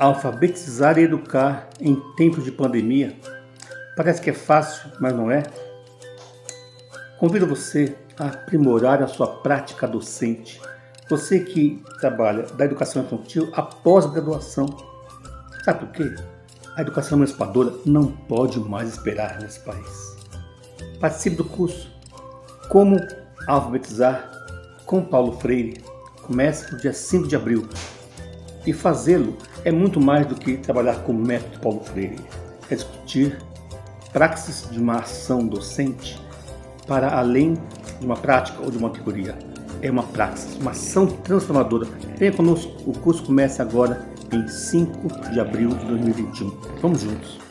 Alfabetizar e educar em tempos de pandemia parece que é fácil, mas não é. Convido você a aprimorar a sua prática docente. Você que trabalha da educação infantil após a graduação. Sabe por quê? A educação emancipadora não pode mais esperar nesse país. Participe do curso Como Alfabetizar com Paulo Freire. Começa no dia 5 de abril. E fazê-lo é muito mais do que trabalhar com o método Paulo Freire. É discutir praxis de uma ação docente para além de uma prática ou de uma teoria. É uma praxis, uma ação transformadora. Venha conosco, o curso começa agora em 5 de abril de 2021. Vamos juntos!